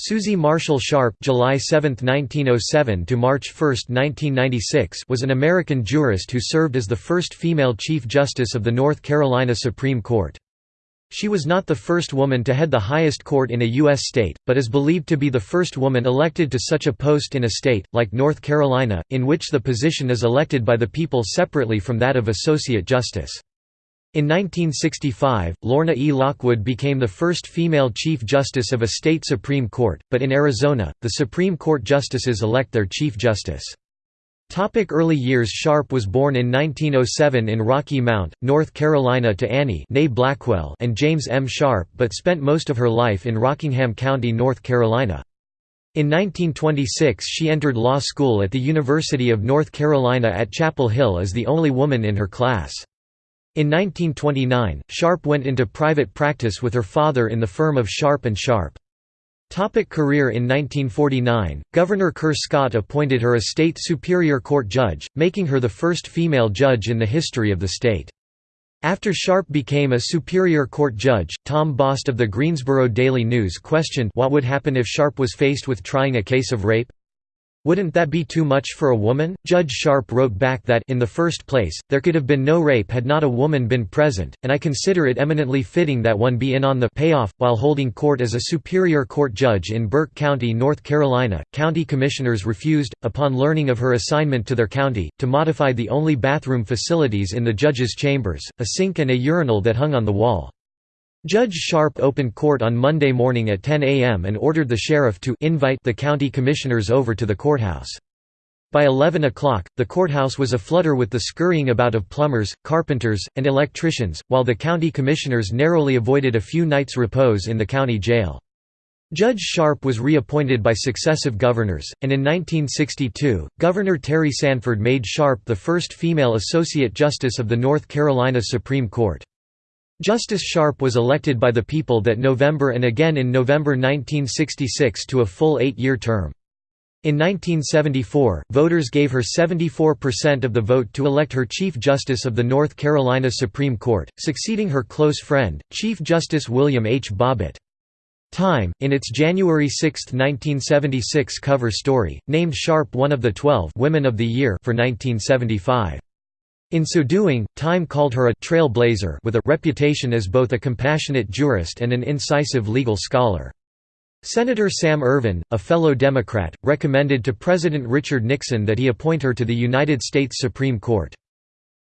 Susie Marshall Sharp July 7, 1907 to March 1, 1996 was an American jurist who served as the first female Chief Justice of the North Carolina Supreme Court. She was not the first woman to head the highest court in a U.S. state, but is believed to be the first woman elected to such a post in a state, like North Carolina, in which the position is elected by the people separately from that of Associate Justice. In 1965, Lorna E. Lockwood became the first female Chief Justice of a state Supreme Court, but in Arizona, the Supreme Court justices elect their Chief Justice. Topic early years Sharp was born in 1907 in Rocky Mount, North Carolina to Annie Blackwell and James M. Sharp but spent most of her life in Rockingham County, North Carolina. In 1926 she entered law school at the University of North Carolina at Chapel Hill as the only woman in her class. In 1929, Sharp went into private practice with her father in the firm of Sharp & Sharp. Topic career In 1949, Governor Kerr Scott appointed her a state superior court judge, making her the first female judge in the history of the state. After Sharp became a superior court judge, Tom Bost of the Greensboro Daily News questioned what would happen if Sharp was faced with trying a case of rape. Wouldn't that be too much for a woman? Judge Sharp wrote back that in the first place, there could have been no rape had not a woman been present, and I consider it eminently fitting that one be in on the payoff. While holding court as a Superior Court judge in Burke County, North Carolina, county commissioners refused, upon learning of her assignment to their county, to modify the only bathroom facilities in the judge's chambers, a sink and a urinal that hung on the wall. Judge Sharp opened court on Monday morning at 10 a.m. and ordered the sheriff to invite the county commissioners over to the courthouse. By 11 o'clock, the courthouse was aflutter with the scurrying about of plumbers, carpenters, and electricians, while the county commissioners narrowly avoided a few nights' repose in the county jail. Judge Sharp was reappointed by successive governors, and in 1962, Governor Terry Sanford made Sharp the first female Associate Justice of the North Carolina Supreme Court. Justice Sharp was elected by the people that November and again in November 1966 to a full eight-year term. In 1974, voters gave her 74% of the vote to elect her Chief Justice of the North Carolina Supreme Court, succeeding her close friend, Chief Justice William H. Bobbitt. Time, in its January 6, 1976 cover story, named Sharp one of the 12 Women of the Year for 1975. In so doing, Time called her a «trailblazer» with a reputation as both a compassionate jurist and an incisive legal scholar. Senator Sam Ervin, a fellow Democrat, recommended to President Richard Nixon that he appoint her to the United States Supreme Court.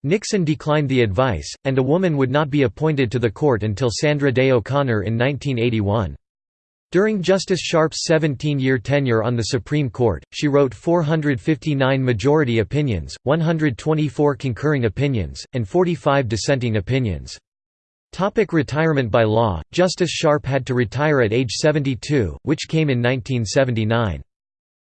Nixon declined the advice, and a woman would not be appointed to the court until Sandra Day O'Connor in 1981. During Justice Sharp's 17-year tenure on the Supreme Court, she wrote 459 majority opinions, 124 concurring opinions, and 45 dissenting opinions. Topic retirement By law, Justice Sharp had to retire at age 72, which came in 1979.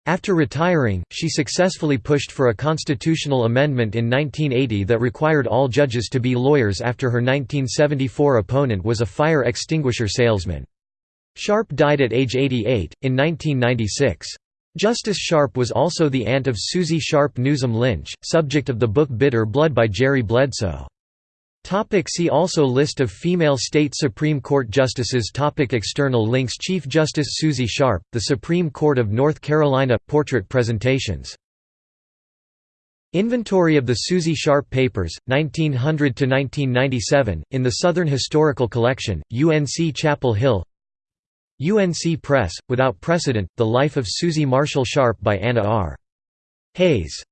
After retiring, she successfully pushed for a constitutional amendment in 1980 that required all judges to be lawyers after her 1974 opponent was a fire extinguisher salesman. Sharp died at age 88, in 1996. Justice Sharp was also the aunt of Susie Sharp Newsom Lynch, subject of the book Bitter Blood by Jerry Bledsoe. Topic see also List of female state Supreme Court justices Topic External links Chief Justice Susie Sharp, The Supreme Court of North Carolina – Portrait presentations Inventory of the Susie Sharp Papers, 1900–1997, in the Southern Historical Collection, UNC Chapel Hill UNC Press, Without Precedent, The Life of Susie Marshall Sharp by Anna R. Hayes